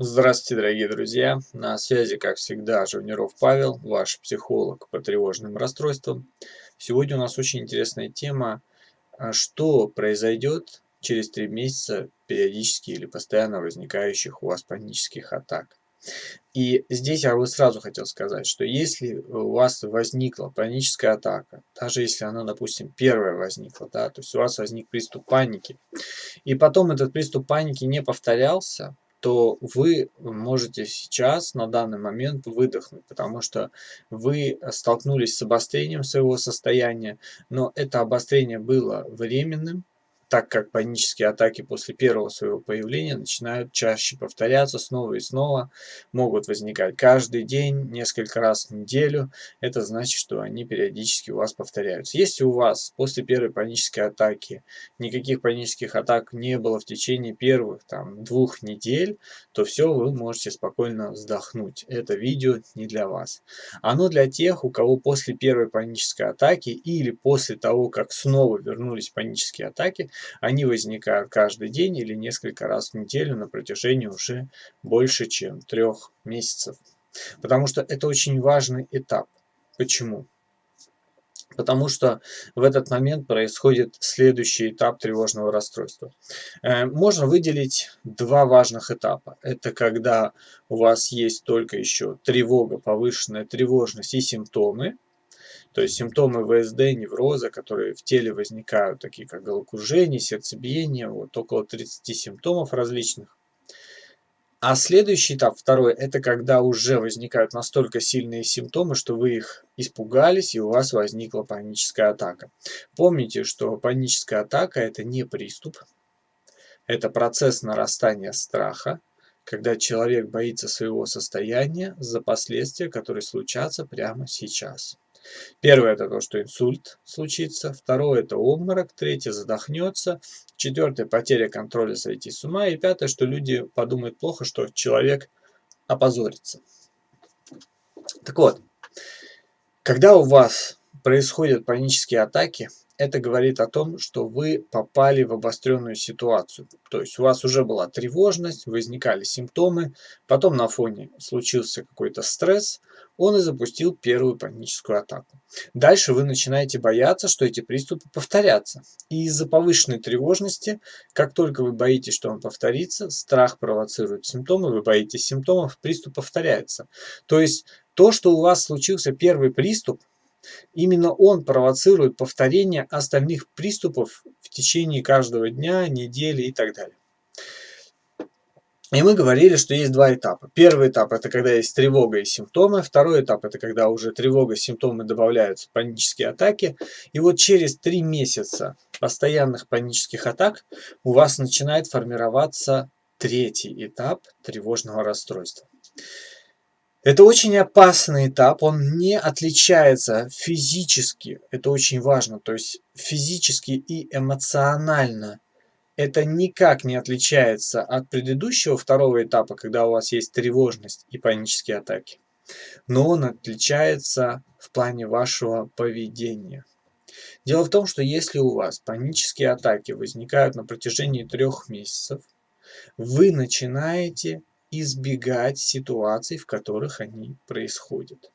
Здравствуйте, дорогие друзья! На связи, как всегда, Живниров Павел, ваш психолог по тревожным расстройствам. Сегодня у нас очень интересная тема, а что произойдет через три месяца периодически или постоянно возникающих у вас панических атак. И здесь я бы сразу хотел сказать, что если у вас возникла паническая атака, даже если она, допустим, первая возникла, да, то есть у вас возник приступ паники, и потом этот приступ паники не повторялся, то вы можете сейчас, на данный момент, выдохнуть, потому что вы столкнулись с обострением своего состояния, но это обострение было временным, так как панические атаки после первого своего появления начинают чаще повторяться снова и снова, могут возникать каждый день, несколько раз в неделю. Это значит, что они периодически у вас повторяются. Если у вас после первой панической атаки никаких панических атак не было в течение первых там, двух недель, то все, вы можете спокойно вздохнуть. Это видео не для вас. Оно для тех, у кого после первой панической атаки или после того, как снова вернулись панические атаки, они возникают каждый день или несколько раз в неделю на протяжении уже больше, чем трех месяцев. Потому что это очень важный этап. Почему? Потому что в этот момент происходит следующий этап тревожного расстройства. Э, можно выделить два важных этапа. Это когда у вас есть только еще тревога, повышенная тревожность и симптомы. То есть симптомы ВСД, невроза, которые в теле возникают, такие как головокружение, сердцебиение, вот около 30 симптомов различных. А следующий этап, второй, это когда уже возникают настолько сильные симптомы, что вы их испугались и у вас возникла паническая атака. Помните, что паническая атака это не приступ, это процесс нарастания страха, когда человек боится своего состояния за последствия, которые случатся прямо сейчас. Первое это то, что инсульт случится, второе это обморок, третье задохнется, четвертое потеря контроля сойти с ума и пятое, что люди подумают плохо, что человек опозорится. Так вот, когда у вас происходят панические атаки, это говорит о том, что вы попали в обостренную ситуацию. То есть у вас уже была тревожность, возникали симптомы, потом на фоне случился какой-то стресс, он и запустил первую паническую атаку. Дальше вы начинаете бояться, что эти приступы повторятся. И из-за повышенной тревожности, как только вы боитесь, что он повторится, страх провоцирует симптомы, вы боитесь симптомов, приступ повторяется. То есть то, что у вас случился первый приступ, Именно он провоцирует повторение остальных приступов в течение каждого дня, недели и так далее. И мы говорили, что есть два этапа. Первый этап – это когда есть тревога и симптомы. Второй этап – это когда уже тревога, симптомы добавляются, панические атаки. И вот через три месяца постоянных панических атак у вас начинает формироваться третий этап тревожного расстройства. Это очень опасный этап, он не отличается физически, это очень важно, то есть физически и эмоционально это никак не отличается от предыдущего второго этапа, когда у вас есть тревожность и панические атаки. Но он отличается в плане вашего поведения. Дело в том, что если у вас панические атаки возникают на протяжении трех месяцев, вы начинаете избегать ситуаций, в которых они происходят.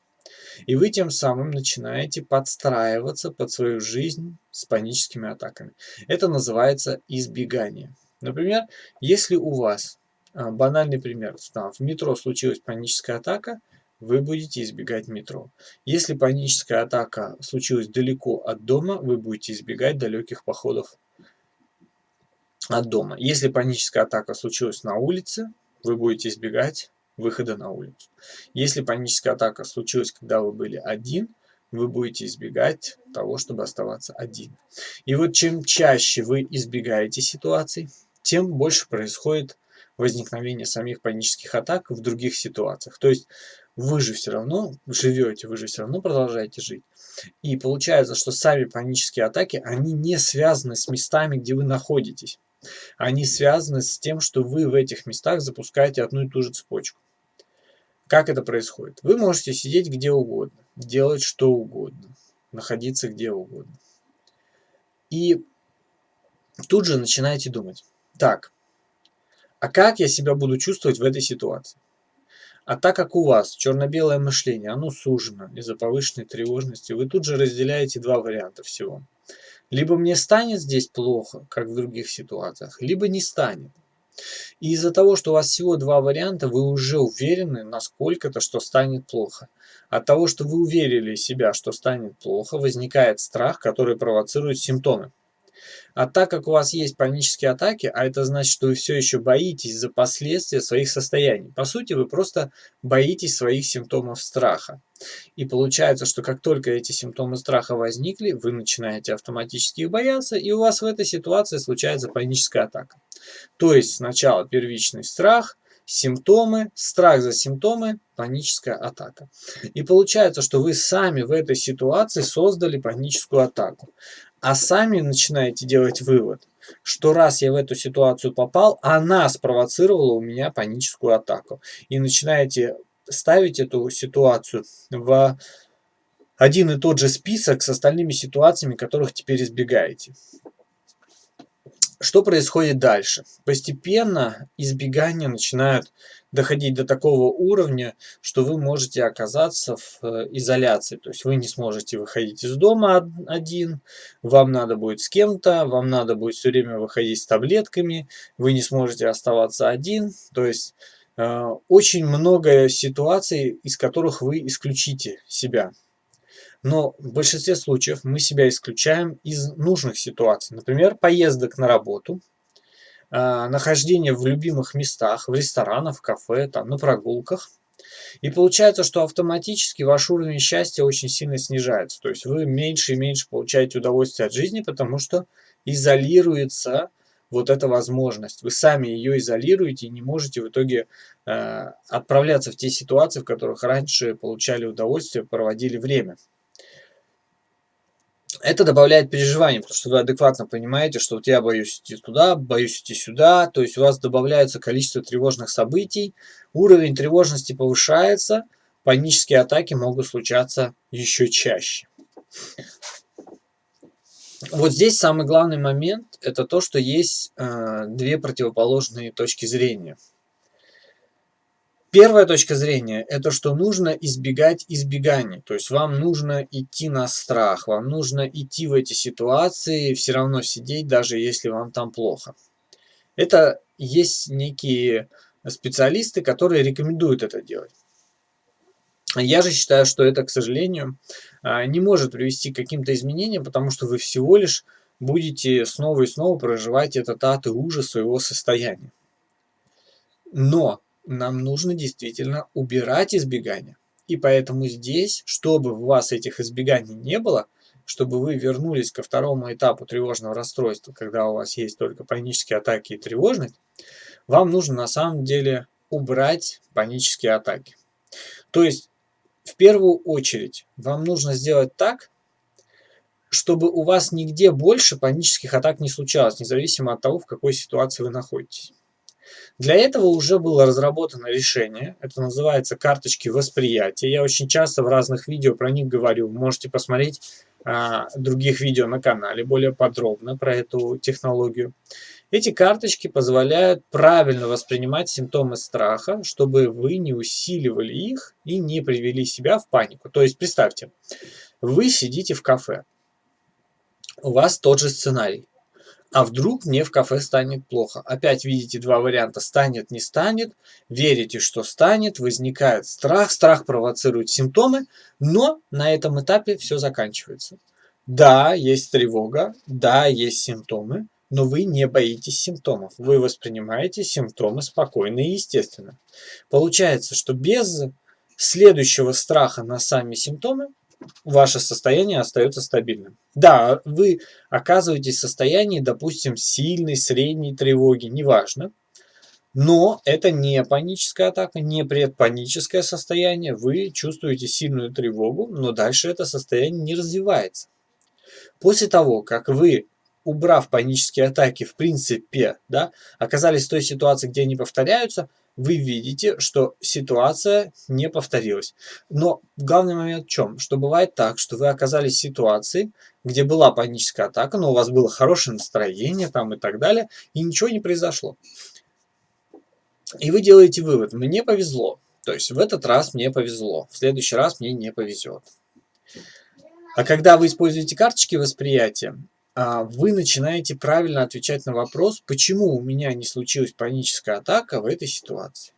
И вы тем самым начинаете подстраиваться под свою жизнь с паническими атаками. Это называется избегание. Например, если у вас, а, банальный пример, там, в метро случилась паническая атака, вы будете избегать метро. Если паническая атака случилась далеко от дома, вы будете избегать далеких походов от дома. Если паническая атака случилась на улице, вы будете избегать выхода на улицу. Если паническая атака случилась, когда вы были один, вы будете избегать того, чтобы оставаться один. И вот чем чаще вы избегаете ситуаций, тем больше происходит возникновение самих панических атак в других ситуациях. То есть вы же все равно живете, вы же все равно продолжаете жить. И получается, что сами панические атаки, они не связаны с местами, где вы находитесь. Они связаны с тем, что вы в этих местах запускаете одну и ту же цепочку. Как это происходит? Вы можете сидеть где угодно, делать что угодно, находиться где угодно. И тут же начинаете думать, так, А как я себя буду чувствовать в этой ситуации? А так как у вас черно-белое мышление, оно сужено из-за повышенной тревожности, вы тут же разделяете два варианта всего. Либо мне станет здесь плохо, как в других ситуациях, либо не станет. И из-за того, что у вас всего два варианта, вы уже уверены насколько-то, что станет плохо. От того, что вы уверили себя, что станет плохо, возникает страх, который провоцирует симптомы. А так как у вас есть панические атаки, а это значит, что вы все еще боитесь за последствия своих состояний. По сути, вы просто боитесь своих симптомов страха. И получается, что как только эти симптомы страха возникли, вы начинаете автоматически их бояться, и у вас в этой ситуации случается паническая атака. То есть сначала первичный страх, симптомы, страх за симптомы, паническая атака. И получается, что вы сами в этой ситуации создали паническую атаку. А сами начинаете делать вывод, что раз я в эту ситуацию попал, она спровоцировала у меня паническую атаку. И начинаете ставить эту ситуацию в один и тот же список с остальными ситуациями, которых теперь избегаете. Что происходит дальше? Постепенно избегания начинают доходить до такого уровня, что вы можете оказаться в э, изоляции. То есть вы не сможете выходить из дома один, вам надо будет с кем-то, вам надо будет все время выходить с таблетками, вы не сможете оставаться один. То есть э, очень много ситуаций, из которых вы исключите себя. Но в большинстве случаев мы себя исключаем из нужных ситуаций. Например, поездок на работу, нахождение в любимых местах, в ресторанах, в кафе, там, на прогулках. И получается, что автоматически ваш уровень счастья очень сильно снижается. То есть вы меньше и меньше получаете удовольствие от жизни, потому что изолируется вот эта возможность. Вы сами ее изолируете и не можете в итоге э, отправляться в те ситуации, в которых раньше получали удовольствие, проводили время это добавляет переживаний, потому что вы адекватно понимаете, что вот я боюсь идти туда, боюсь идти сюда, то есть у вас добавляется количество тревожных событий, уровень тревожности повышается, панические атаки могут случаться еще чаще. Вот здесь самый главный момент, это то, что есть э, две противоположные точки зрения – Первая точка зрения – это что нужно избегать избеганий. То есть вам нужно идти на страх, вам нужно идти в эти ситуации, все равно сидеть, даже если вам там плохо. Это есть некие специалисты, которые рекомендуют это делать. Я же считаю, что это, к сожалению, а, не может привести к каким-то изменениям, потому что вы всего лишь будете снова и снова проживать этот ад и ужас своего состояния. Но нам нужно действительно убирать избегания. И поэтому здесь, чтобы у вас этих избеганий не было, чтобы вы вернулись ко второму этапу тревожного расстройства, когда у вас есть только панические атаки и тревожность, вам нужно на самом деле убрать панические атаки. То есть, в первую очередь, вам нужно сделать так, чтобы у вас нигде больше панических атак не случалось, независимо от того, в какой ситуации вы находитесь. Для этого уже было разработано решение, это называется карточки восприятия. Я очень часто в разных видео про них говорю, можете посмотреть а, других видео на канале более подробно про эту технологию. Эти карточки позволяют правильно воспринимать симптомы страха, чтобы вы не усиливали их и не привели себя в панику. То есть представьте, вы сидите в кафе, у вас тот же сценарий. А вдруг мне в кафе станет плохо? Опять видите два варианта. Станет, не станет. Верите, что станет. Возникает страх. Страх провоцирует симптомы. Но на этом этапе все заканчивается. Да, есть тревога. Да, есть симптомы. Но вы не боитесь симптомов. Вы воспринимаете симптомы спокойно и естественно. Получается, что без следующего страха на сами симптомы ваше состояние остается стабильным. Да, вы оказываетесь в состоянии, допустим, сильной, средней тревоги, неважно. Но это не паническая атака, не предпаническое состояние. Вы чувствуете сильную тревогу, но дальше это состояние не развивается. После того, как вы, убрав панические атаки, в принципе, да, оказались в той ситуации, где они повторяются, вы видите, что ситуация не повторилась. Но главный момент в чем? Что бывает так, что вы оказались в ситуации, где была паническая атака, но у вас было хорошее настроение там и так далее, и ничего не произошло. И вы делаете вывод, мне повезло. То есть в этот раз мне повезло, в следующий раз мне не повезет. А когда вы используете карточки восприятия, вы начинаете правильно отвечать на вопрос, почему у меня не случилась паническая атака в этой ситуации.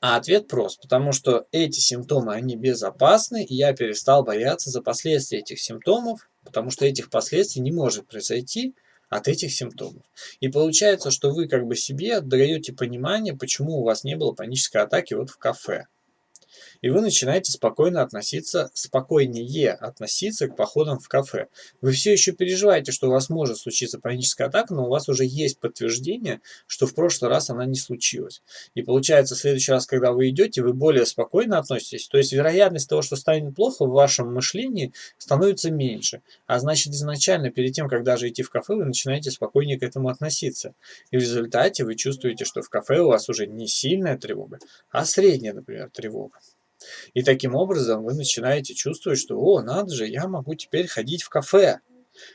А ответ прост, потому что эти симптомы, они безопасны, и я перестал бояться за последствия этих симптомов, потому что этих последствий не может произойти от этих симптомов. И получается, что вы как бы себе даете понимание, почему у вас не было панической атаки вот в кафе и вы начинаете спокойно относиться, спокойнее относиться к походам в кафе. Вы все еще переживаете, что у вас может случиться паническая атака, но у вас уже есть подтверждение, что в прошлый раз она не случилась. И получается, в следующий раз, когда вы идете, вы более спокойно относитесь. То есть вероятность того, что станет плохо в вашем мышлении, становится меньше. А значит, изначально, перед тем, как даже идти в кафе, вы начинаете спокойнее к этому относиться. И в результате вы чувствуете, что в кафе у вас уже не сильная тревога, а средняя, например, тревога. И таким образом вы начинаете чувствовать, что «О, надо же, я могу теперь ходить в кафе».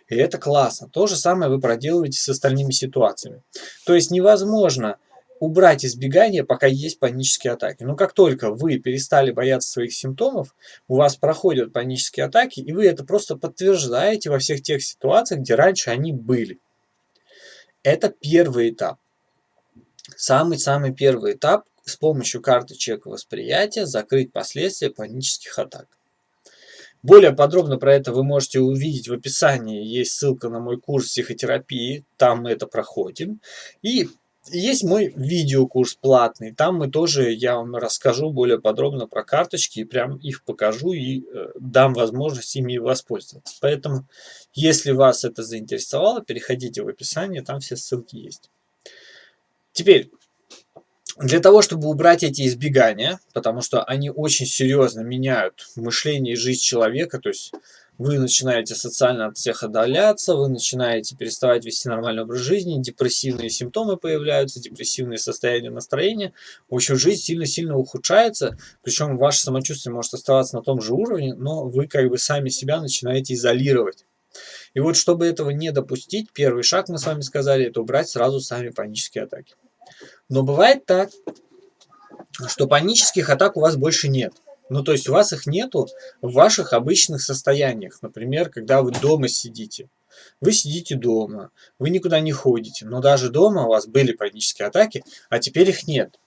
И это классно. То же самое вы проделываете с остальными ситуациями. То есть невозможно убрать избегание, пока есть панические атаки. Но как только вы перестали бояться своих симптомов, у вас проходят панические атаки, и вы это просто подтверждаете во всех тех ситуациях, где раньше они были. Это первый этап. Самый-самый первый этап, с помощью карточек восприятия закрыть последствия панических атак. Более подробно про это вы можете увидеть в описании. Есть ссылка на мой курс психотерапии, там мы это проходим. И есть мой видеокурс платный, там мы тоже, я вам расскажу более подробно про карточки, и прям их покажу и э, дам возможность ими воспользоваться. Поэтому, если вас это заинтересовало, переходите в описание, там все ссылки есть. Теперь, для того, чтобы убрать эти избегания, потому что они очень серьезно меняют мышление и жизнь человека, то есть вы начинаете социально от всех отдаляться, вы начинаете переставать вести нормальный образ жизни, депрессивные симптомы появляются, депрессивные состояния настроения. В общем, жизнь сильно-сильно ухудшается, причем ваше самочувствие может оставаться на том же уровне, но вы как бы сами себя начинаете изолировать. И вот чтобы этого не допустить, первый шаг, мы с вами сказали, это убрать сразу сами панические атаки. Но бывает так, что панических атак у вас больше нет. Ну, то есть у вас их нету в ваших обычных состояниях. Например, когда вы дома сидите. Вы сидите дома, вы никуда не ходите, но даже дома у вас были панические атаки, а теперь их нет.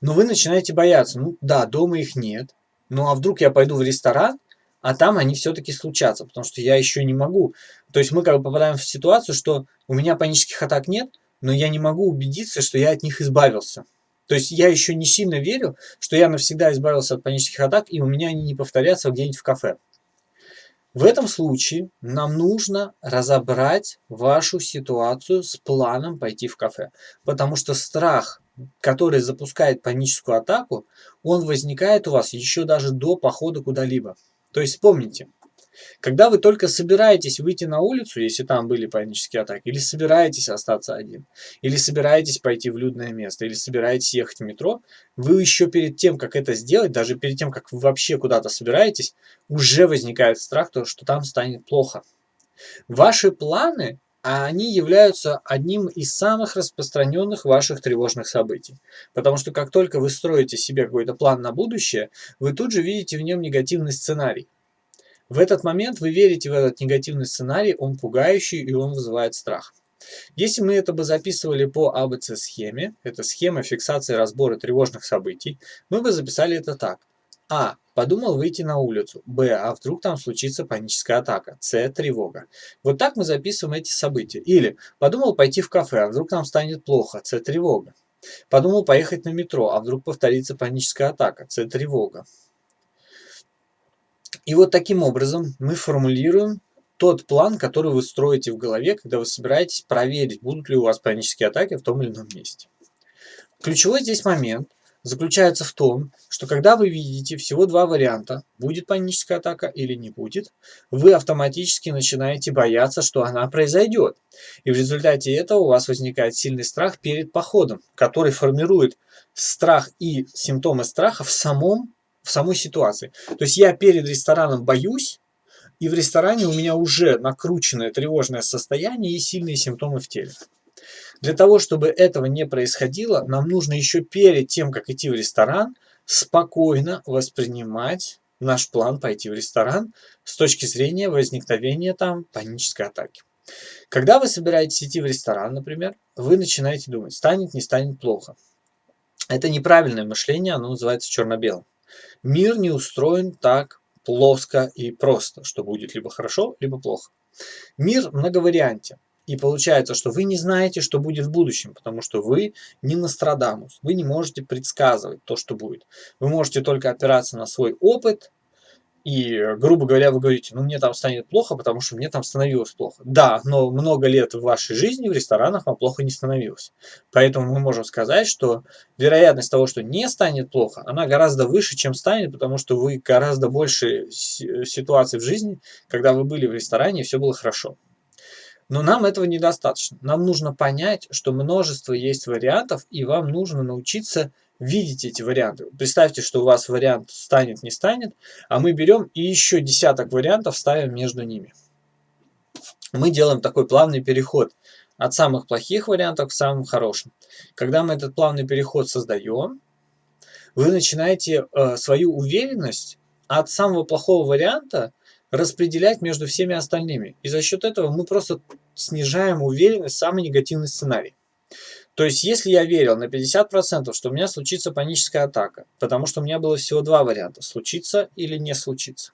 Но вы начинаете бояться. Ну да, дома их нет. Ну а вдруг я пойду в ресторан, а там они все-таки случатся, потому что я еще не могу. То есть мы как бы попадаем в ситуацию, что у меня панических атак нет, но я не могу убедиться, что я от них избавился. То есть я еще не сильно верю, что я навсегда избавился от панических атак, и у меня они не повторятся где-нибудь в кафе. В этом случае нам нужно разобрать вашу ситуацию с планом пойти в кафе. Потому что страх, который запускает паническую атаку, он возникает у вас еще даже до похода куда-либо. То есть вспомните, когда вы только собираетесь выйти на улицу, если там были панические атаки, или собираетесь остаться один, или собираетесь пойти в людное место, или собираетесь ехать в метро, вы еще перед тем, как это сделать, даже перед тем, как вы вообще куда-то собираетесь, уже возникает страх, что там станет плохо. Ваши планы, они являются одним из самых распространенных ваших тревожных событий. Потому что как только вы строите себе какой-то план на будущее, вы тут же видите в нем негативный сценарий. В этот момент вы верите в этот негативный сценарий, он пугающий и он вызывает страх. Если мы это бы записывали по АБЦ-схеме, это схема фиксации разбора тревожных событий, мы бы записали это так. А. Подумал выйти на улицу. Б. А вдруг там случится паническая атака. С. Тревога. Вот так мы записываем эти события. Или подумал пойти в кафе, а вдруг нам станет плохо. С. Тревога. Подумал поехать на метро, а вдруг повторится паническая атака. С. Тревога. И вот таким образом мы формулируем тот план, который вы строите в голове, когда вы собираетесь проверить, будут ли у вас панические атаки в том или ином месте. Ключевой здесь момент заключается в том, что когда вы видите всего два варианта, будет паническая атака или не будет, вы автоматически начинаете бояться, что она произойдет. И в результате этого у вас возникает сильный страх перед походом, который формирует страх и симптомы страха в самом в самой ситуации. То есть я перед рестораном боюсь, и в ресторане у меня уже накрученное тревожное состояние и сильные симптомы в теле. Для того, чтобы этого не происходило, нам нужно еще перед тем, как идти в ресторан, спокойно воспринимать наш план пойти в ресторан с точки зрения возникновения там панической атаки. Когда вы собираетесь идти в ресторан, например, вы начинаете думать, станет, не станет плохо. Это неправильное мышление, оно называется черно-белым. Мир не устроен так плоско и просто, что будет либо хорошо, либо плохо. Мир многовариантен. И получается, что вы не знаете, что будет в будущем, потому что вы не Нострадамус. Вы не можете предсказывать то, что будет. Вы можете только опираться на свой опыт, и, грубо говоря, вы говорите, ну мне там станет плохо, потому что мне там становилось плохо. Да, но много лет в вашей жизни в ресторанах вам плохо не становилось. Поэтому мы можем сказать, что вероятность того, что не станет плохо, она гораздо выше, чем станет, потому что вы гораздо больше ситуаций в жизни, когда вы были в ресторане и все было хорошо. Но нам этого недостаточно. Нам нужно понять, что множество есть вариантов, и вам нужно научиться видеть эти варианты. Представьте, что у вас вариант станет, не станет, а мы берем и еще десяток вариантов ставим между ними. Мы делаем такой плавный переход от самых плохих вариантов к самым хорошим. Когда мы этот плавный переход создаем, вы начинаете э, свою уверенность от самого плохого варианта распределять между всеми остальными. И за счет этого мы просто снижаем уверенность в самый негативный сценарий. То есть, если я верил на 50%, что у меня случится паническая атака, потому что у меня было всего два варианта, случится или не случится,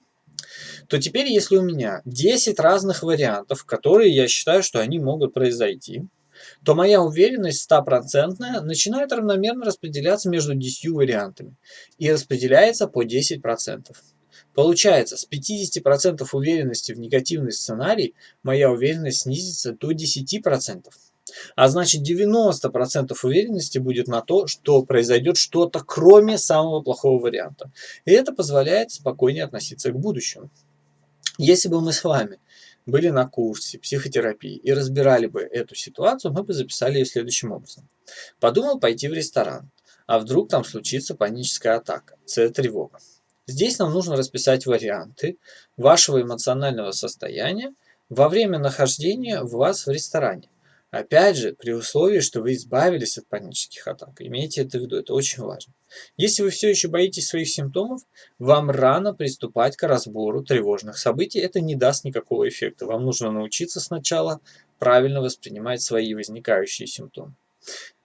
то теперь, если у меня 10 разных вариантов, которые я считаю, что они могут произойти, то моя уверенность стопроцентная начинает равномерно распределяться между 10 вариантами и распределяется по 10%. Получается, с 50% уверенности в негативный сценарий моя уверенность снизится до 10%. А значит 90% уверенности будет на то, что произойдет что-то кроме самого плохого варианта. И это позволяет спокойнее относиться к будущему. Если бы мы с вами были на курсе психотерапии и разбирали бы эту ситуацию, мы бы записали ее следующим образом. Подумал пойти в ресторан, а вдруг там случится паническая атака, С-тревога. Здесь нам нужно расписать варианты вашего эмоционального состояния во время нахождения вас в ресторане. Опять же, при условии, что вы избавились от панических атак. Имейте это в виду, это очень важно. Если вы все еще боитесь своих симптомов, вам рано приступать к разбору тревожных событий. Это не даст никакого эффекта. Вам нужно научиться сначала правильно воспринимать свои возникающие симптомы.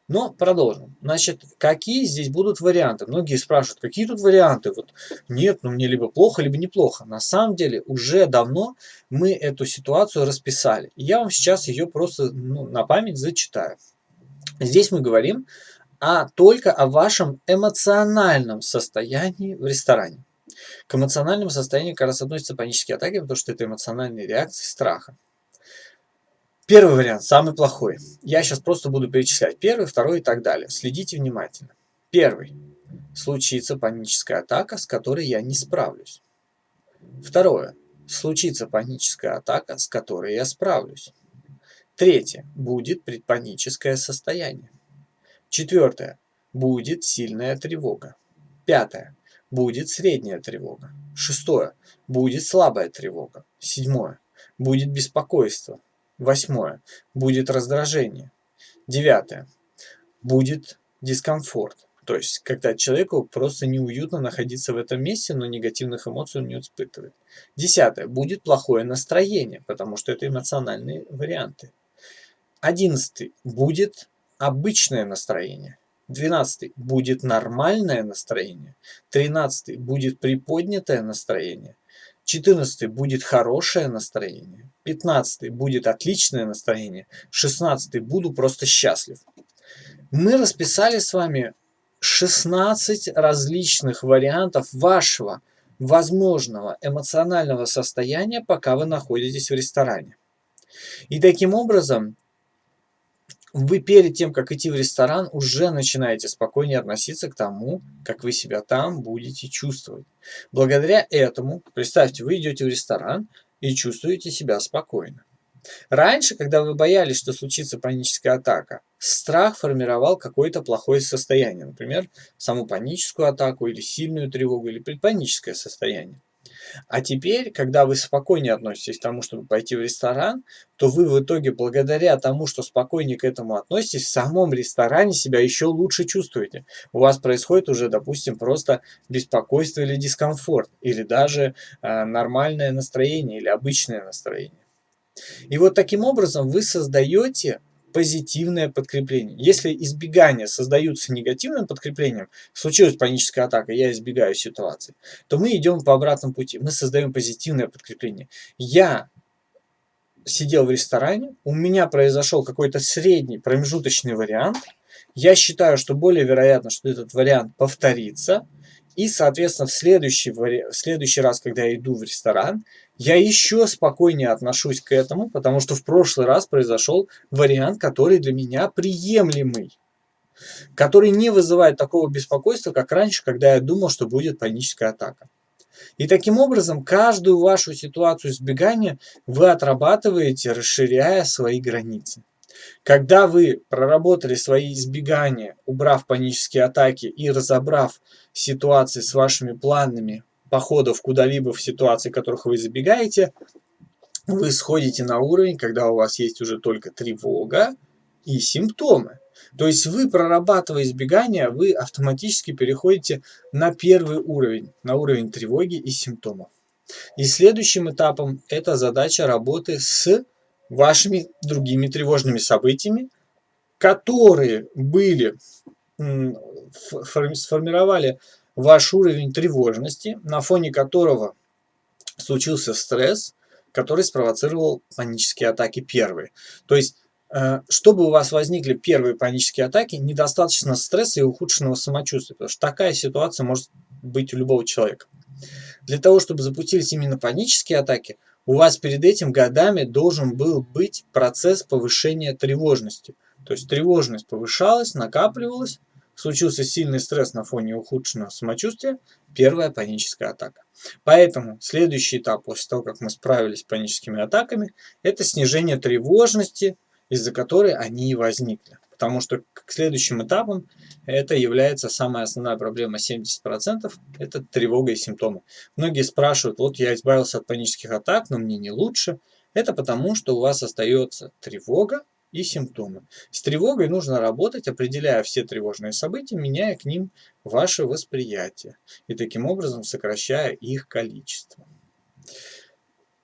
Но продолжим. Значит, какие здесь будут варианты? Многие спрашивают, какие тут варианты? Вот нет, ну мне либо плохо, либо неплохо. На самом деле уже давно мы эту ситуацию расписали. Я вам сейчас ее просто ну, на память зачитаю. Здесь мы говорим а только о вашем эмоциональном состоянии в ресторане. К эмоциональному состоянию как раз относятся панические атаки, потому что это эмоциональные реакции страха. Первый вариант, самый плохой. Я сейчас просто буду перечислять первый, второй и так далее. Следите внимательно. Первый. Случится паническая атака, с которой я не справлюсь. Второе. Случится паническая атака, с которой я справлюсь. Третье. Будет предпаническое состояние. Четвертое. Будет сильная тревога. Пятое. Будет средняя тревога. Шестое. Будет слабая тревога. Седьмое. Будет беспокойство. Восьмое. Будет раздражение. Девятое. Будет дискомфорт. То есть, когда человеку просто неуютно находиться в этом месте, но негативных эмоций он не испытывает. Десятое. Будет плохое настроение, потому что это эмоциональные варианты. Одиннадцатый. Будет обычное настроение. Двенадцатый. Будет нормальное настроение. Тринадцатый. Будет приподнятое настроение. 14 будет хорошее настроение, 15 будет отличное настроение, 16 буду просто счастлив. Мы расписали с вами 16 различных вариантов вашего возможного эмоционального состояния, пока вы находитесь в ресторане. И таким образом вы перед тем, как идти в ресторан, уже начинаете спокойнее относиться к тому, как вы себя там будете чувствовать. Благодаря этому, представьте, вы идете в ресторан и чувствуете себя спокойно. Раньше, когда вы боялись, что случится паническая атака, страх формировал какое-то плохое состояние, например, саму паническую атаку или сильную тревогу или предпаническое состояние. А теперь, когда вы спокойнее относитесь к тому, чтобы пойти в ресторан, то вы в итоге, благодаря тому, что спокойнее к этому относитесь, в самом ресторане себя еще лучше чувствуете. У вас происходит уже, допустим, просто беспокойство или дискомфорт, или даже э, нормальное настроение или обычное настроение. И вот таким образом вы создаете позитивное подкрепление. Если избегания создаются негативным подкреплением, случилась паническая атака, я избегаю ситуации, то мы идем по обратному пути. Мы создаем позитивное подкрепление. Я сидел в ресторане, у меня произошел какой-то средний промежуточный вариант. Я считаю, что более вероятно, что этот вариант повторится. И, соответственно, в следующий, в следующий раз, когда я иду в ресторан, я еще спокойнее отношусь к этому, потому что в прошлый раз произошел вариант, который для меня приемлемый, который не вызывает такого беспокойства, как раньше, когда я думал, что будет паническая атака. И таким образом, каждую вашу ситуацию избегания вы отрабатываете, расширяя свои границы. Когда вы проработали свои избегания, убрав панические атаки и разобрав ситуации с вашими планами походов куда-либо в ситуации, которых вы забегаете, вы сходите на уровень, когда у вас есть уже только тревога и симптомы. То есть вы, прорабатывая избегание, вы автоматически переходите на первый уровень, на уровень тревоги и симптомов. И следующим этапом это задача работы с вашими другими тревожными событиями, которые были, сформировали ваш уровень тревожности, на фоне которого случился стресс, который спровоцировал панические атаки первые. То есть, э, чтобы у вас возникли первые панические атаки, недостаточно стресса и ухудшенного самочувствия, потому что такая ситуация может быть у любого человека. Для того, чтобы запустились именно панические атаки, у вас перед этим годами должен был быть процесс повышения тревожности. То есть тревожность повышалась, накапливалась, случился сильный стресс на фоне ухудшенного самочувствия, первая паническая атака. Поэтому следующий этап после того, как мы справились с паническими атаками, это снижение тревожности, из-за которой они и возникли. Потому что к следующим этапам это является самая основная проблема 70%, это тревога и симптомы. Многие спрашивают, вот я избавился от панических атак, но мне не лучше. Это потому, что у вас остается тревога, и симптомы. С тревогой нужно работать, определяя все тревожные события, меняя к ним ваше восприятие и таким образом сокращая их количество.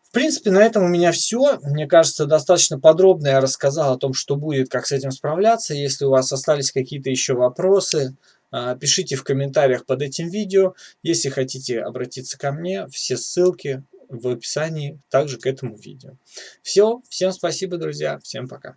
В принципе, на этом у меня все. Мне кажется, достаточно подробно я рассказал о том, что будет, как с этим справляться. Если у вас остались какие-то еще вопросы, а, пишите в комментариях под этим видео. Если хотите обратиться ко мне, все ссылки в описании также к этому видео. Все, всем спасибо, друзья, всем пока.